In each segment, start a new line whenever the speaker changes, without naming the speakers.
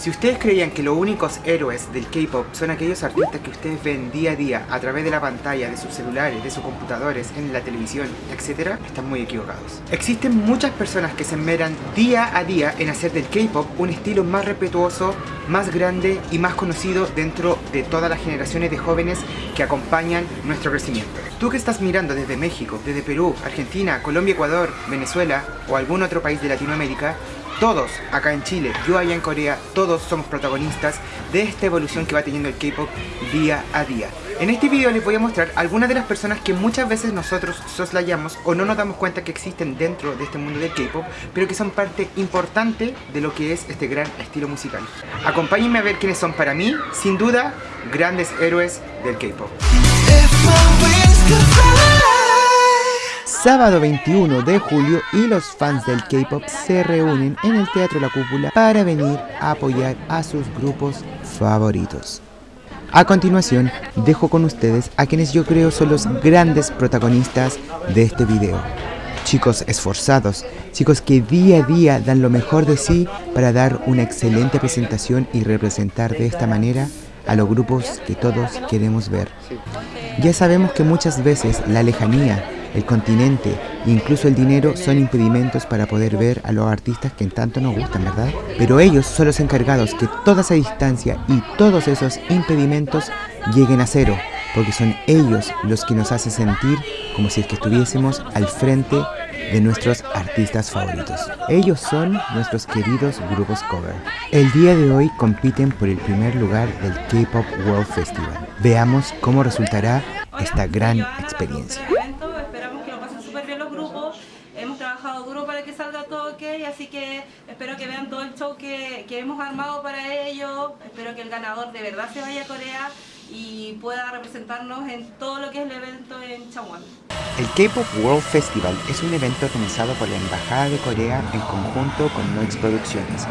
Si ustedes creían que los únicos héroes del K-pop son aquellos artistas que ustedes ven día a día a través de la pantalla, de sus celulares, de sus computadores, en la televisión, etc., están muy equivocados. Existen muchas personas que se enmeran día a día en hacer del K-pop un estilo más respetuoso, más grande y más conocido dentro de todas las generaciones de jóvenes que acompañan nuestro crecimiento. Tú que estás mirando desde México, desde Perú, Argentina, Colombia, Ecuador, Venezuela o algún otro país de Latinoamérica, todos acá en Chile, yo allá en Corea, todos somos protagonistas de esta evolución que va teniendo el K-pop día a día. En este video les voy a mostrar algunas de las personas que muchas veces nosotros soslayamos o no nos damos cuenta que existen dentro de este mundo del K-pop, pero que son parte importante de lo que es este gran estilo musical. Acompáñenme a ver quiénes son para mí, sin duda, grandes héroes del K-pop. Sábado 21 de julio y los fans del K-pop se reúnen en el Teatro La Cúpula para venir a apoyar a sus grupos favoritos. A continuación, dejo con ustedes a quienes yo creo son los grandes protagonistas de este video. Chicos esforzados, chicos que día a día dan lo mejor de sí para dar una excelente presentación y representar de esta manera a los grupos que todos queremos ver. Ya sabemos que muchas veces la lejanía, el continente e incluso el dinero son impedimentos para poder ver a los artistas que en tanto nos gustan, ¿verdad? Pero ellos son los encargados que toda esa distancia y todos esos impedimentos lleguen a cero, porque son ellos los que nos hacen sentir como si es que estuviésemos al frente de nuestros artistas favoritos. Ellos son nuestros queridos grupos cover. El día de hoy compiten por el primer lugar del K-Pop World Festival. Veamos cómo resultará esta gran experiencia.
Así que espero que vean todo el show que, hemos armado para ellos, espero que el ganador de verdad se vaya a Corea y pueda representarnos en todo lo que es el evento en Changwon.
El K-Pop World Festival es un evento organizado por la Embajada de Corea en conjunto con Noix Producciones.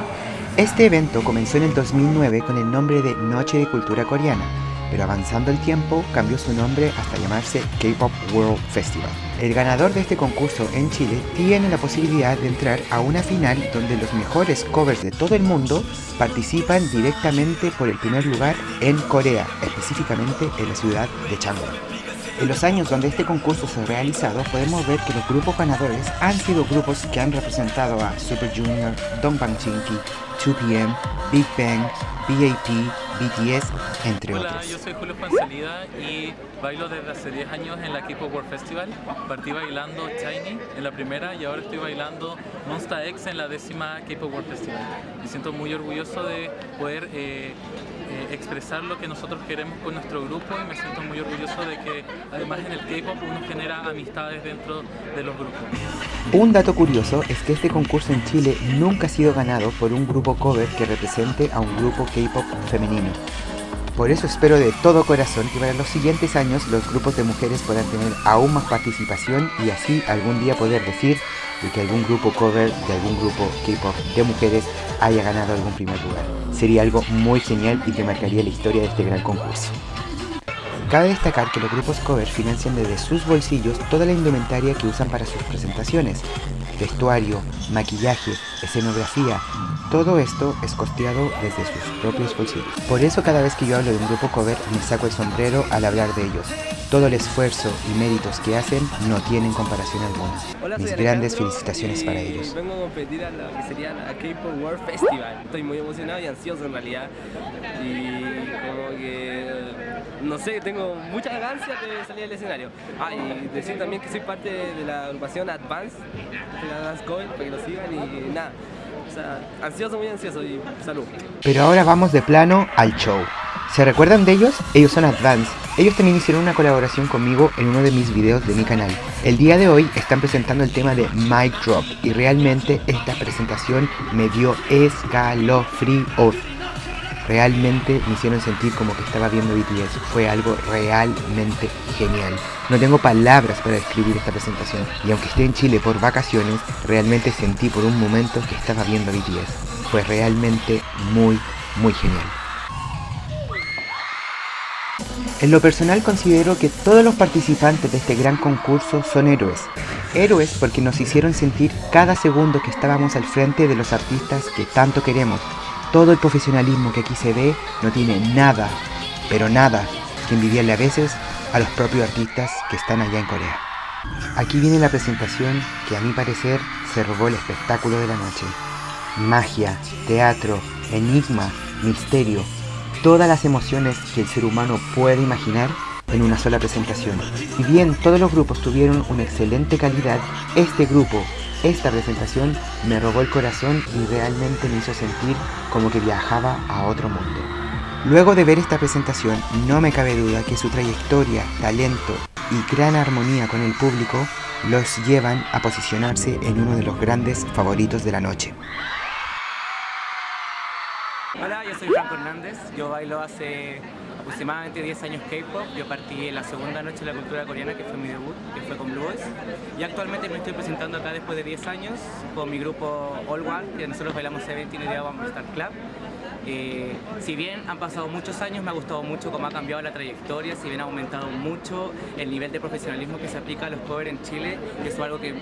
Este evento comenzó en el 2009 con el nombre de Noche de Cultura Coreana, pero avanzando el tiempo cambió su nombre hasta llamarse K-Pop World Festival. El ganador de este concurso en Chile tiene la posibilidad de entrar a una final donde los mejores covers de todo el mundo participan directamente por el primer lugar en Corea, específicamente en la ciudad de Changwon. En los años donde este concurso se ha realizado, podemos ver que los grupos ganadores han sido grupos que han representado a Super Junior, Dongbang Chinky, 2PM, Big Bang, BAP, BTS, entre
Hola,
otros.
yo soy Julio Fancelida y bailo desde hace 10 años en la K-Pop World Festival. Partí bailando Shiny en la primera y ahora estoy bailando Monsta X en la décima K-Pop World Festival. Me siento muy orgulloso de poder eh, eh, expresar lo que nosotros queremos con nuestro grupo y me siento muy orgulloso de que además en el K-Pop uno genera amistades dentro de los grupos.
Un dato curioso es que este concurso en Chile nunca ha sido ganado por un grupo cover que represente a un grupo K-Pop femenino. Por eso espero de todo corazón que para los siguientes años los grupos de mujeres puedan tener aún más participación y así algún día poder decir que algún grupo cover de algún grupo K-pop de mujeres haya ganado algún primer lugar. Sería algo muy genial y que marcaría la historia de este gran concurso. Cabe destacar que los grupos cover financian desde sus bolsillos toda la indumentaria que usan para sus presentaciones, vestuario, maquillaje, escenografía, todo esto es costeado desde sus propios bolsillos. Por eso cada vez que yo hablo de un grupo cover me saco el sombrero al hablar de ellos. Todo el esfuerzo y méritos que hacen no tienen comparación alguna. Mis grandes felicitaciones para ellos.
Vengo a competir a lo que sería la K-Pop World Festival. Estoy muy emocionado y ansioso en realidad. Y como que, no sé, tengo mucha ganancia de salir al escenario. Ah, y decir también que soy parte de la agrupación Advance, de la Dance Coin, para que lo sigan y nada. O sea, ansioso, muy ansioso y salud.
Pero ahora vamos de plano al show. ¿Se recuerdan de ellos? Ellos son Advance. Ellos también hicieron una colaboración conmigo en uno de mis videos de mi canal. El día de hoy están presentando el tema de Mic Drop y realmente esta presentación me dio escalofríos. Realmente me hicieron sentir como que estaba viendo BTS. Fue algo realmente genial. No tengo palabras para describir esta presentación. Y aunque esté en Chile por vacaciones, realmente sentí por un momento que estaba viendo BTS. Fue realmente muy, muy genial. En lo personal considero que todos los participantes de este gran concurso son héroes. Héroes porque nos hicieron sentir cada segundo que estábamos al frente de los artistas que tanto queremos. Todo el profesionalismo que aquí se ve no tiene nada, pero nada, que envidiarle a veces a los propios artistas que están allá en Corea. Aquí viene la presentación que a mi parecer se robó el espectáculo de la noche. Magia, teatro, enigma, misterio, todas las emociones que el ser humano puede imaginar en una sola presentación. Si bien todos los grupos tuvieron una excelente calidad, este grupo, esta presentación me robó el corazón y realmente me hizo sentir como que viajaba a otro mundo. Luego de ver esta presentación, no me cabe duda que su trayectoria, talento y gran armonía con el público los llevan a posicionarse en uno de los grandes favoritos de la noche.
Hola, yo soy Franco Hernández, yo bailo hace aproximadamente 10 años K-pop, yo partí en la segunda noche de la cultura coreana que fue mi debut, que fue con Blue Boys. Y actualmente me estoy presentando acá después de 10 años con mi grupo All One, que nosotros bailamos Seventeen y de One Star Club eh, si bien han pasado muchos años, me ha gustado mucho cómo ha cambiado la trayectoria, si bien ha aumentado mucho el nivel de profesionalismo que se aplica a los covers en Chile, eso es algo que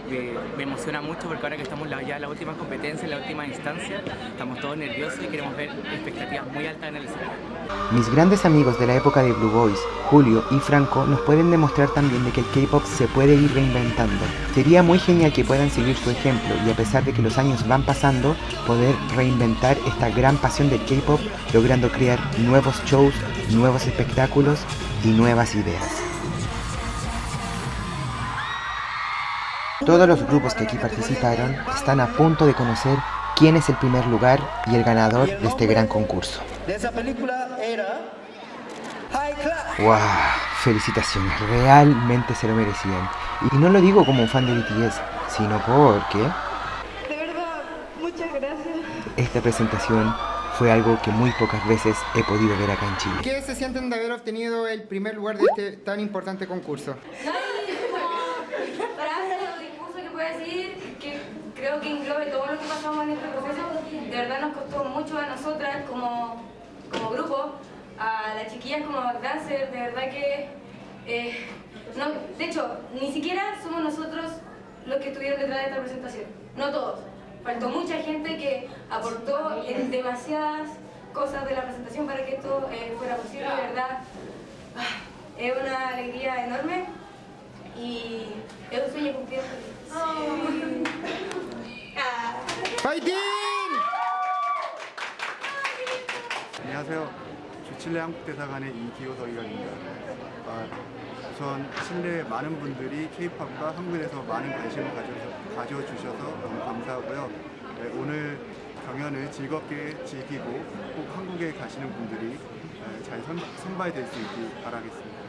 me emociona mucho porque ahora que estamos ya en la última competencia, en la última instancia, estamos todos nerviosos y queremos ver expectativas muy altas en el escenario.
Mis grandes amigos de la época de Blue Boys, Julio y Franco, nos pueden demostrar también de que el K-pop se puede ir reinventando. Sería muy genial que puedan seguir su ejemplo y a pesar de que los años van pasando, poder reinventar esta gran pasión del K-pop logrando crear nuevos shows, nuevos espectáculos y nuevas ideas. Todos los grupos que aquí participaron están a punto de conocer quién es el primer lugar y el ganador de este gran concurso. ¡Wow! Felicitaciones, realmente se lo merecían. Y no lo digo como un fan de BTS, sino porque...
De verdad, muchas gracias.
Esta presentación fue algo que muy pocas veces he podido ver acá en Chile.
¿Qué se sienten de haber obtenido el primer lugar de este tan importante concurso?
Para hacer el discurso que puedo decir, que creo que englobe todo lo que pasamos en este proceso, de verdad nos costó mucho a nosotras como, como grupo, a las chiquillas como dancer, de verdad que... Eh, no, de hecho, ni siquiera somos nosotros los que estuvieron detrás de esta presentación, no todos faltó mucha gente que aportó en demasiadas cosas de la presentación para que esto eh, fuera posible, de verdad. Ah, es una alegría enorme y es un sueño cumplido.
¡Fighting!
안녕하세요. 주칠레 한국대사관의 이기호석이입니다. 아, 우선 칠레 많은 분들이 K-팝과 한국에서 많은 관심을 가져서, 가져주셔서 너무 감사하고요. 네, 오늘 경연을 즐겁게 즐기고 꼭 한국에 가시는 분들이 잘 선, 선발될 수 있길 바라겠습니다.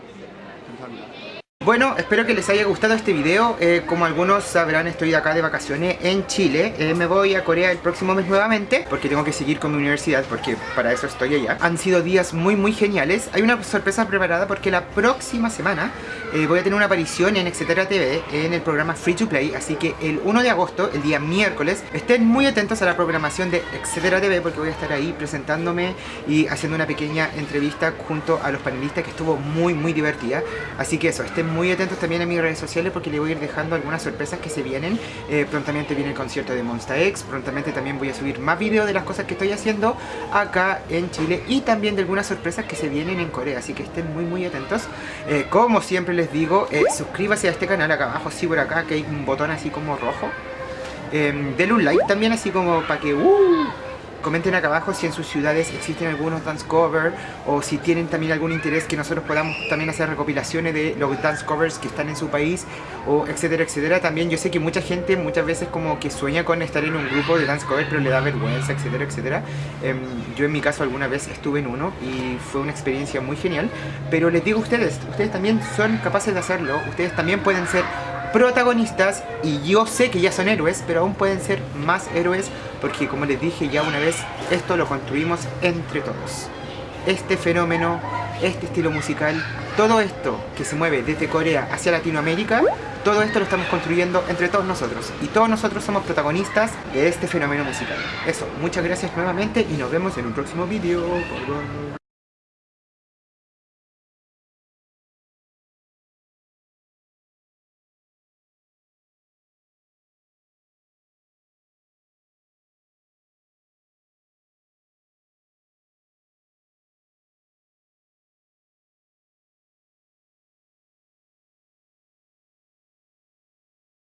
감사합니다.
Bueno, espero que les haya gustado este video. Eh, como algunos sabrán, estoy acá de vacaciones en Chile. Eh, me voy a Corea el próximo mes nuevamente porque tengo que seguir con mi universidad porque para eso estoy allá. Han sido días muy muy geniales. Hay una sorpresa preparada porque la próxima semana eh, voy a tener una aparición en Etcétera TV en el programa Free to Play. Así que el 1 de agosto, el día miércoles, estén muy atentos a la programación de Etcétera TV porque voy a estar ahí presentándome y haciendo una pequeña entrevista junto a los panelistas que estuvo muy muy divertida. Así que eso, estén muy muy atentos también a mis redes sociales porque les voy a ir dejando algunas sorpresas que se vienen. Eh, prontamente viene el concierto de Monsta X, prontamente también voy a subir más videos de las cosas que estoy haciendo acá en Chile y también de algunas sorpresas que se vienen en Corea, así que estén muy muy atentos. Eh, como siempre les digo, eh, suscríbase a este canal acá abajo, sí por acá, que hay un botón así como rojo. denle un like también así como para que... Uh, Comenten acá abajo si en sus ciudades existen algunos dance covers o si tienen también algún interés que nosotros podamos también hacer recopilaciones de los dance covers que están en su país o etcétera, etcétera. También yo sé que mucha gente muchas veces como que sueña con estar en un grupo de dance covers pero le da vergüenza, etcétera, etcétera. Em, yo en mi caso alguna vez estuve en uno y fue una experiencia muy genial. Pero les digo a ustedes, ustedes también son capaces de hacerlo, ustedes también pueden ser protagonistas y yo sé que ya son héroes, pero aún pueden ser más héroes porque como les dije ya una vez, esto lo construimos entre todos. Este fenómeno, este estilo musical, todo esto que se mueve desde Corea hacia Latinoamérica, todo esto lo estamos construyendo entre todos nosotros y todos nosotros somos protagonistas de este fenómeno musical. Eso, muchas gracias nuevamente y nos vemos en un próximo vídeo.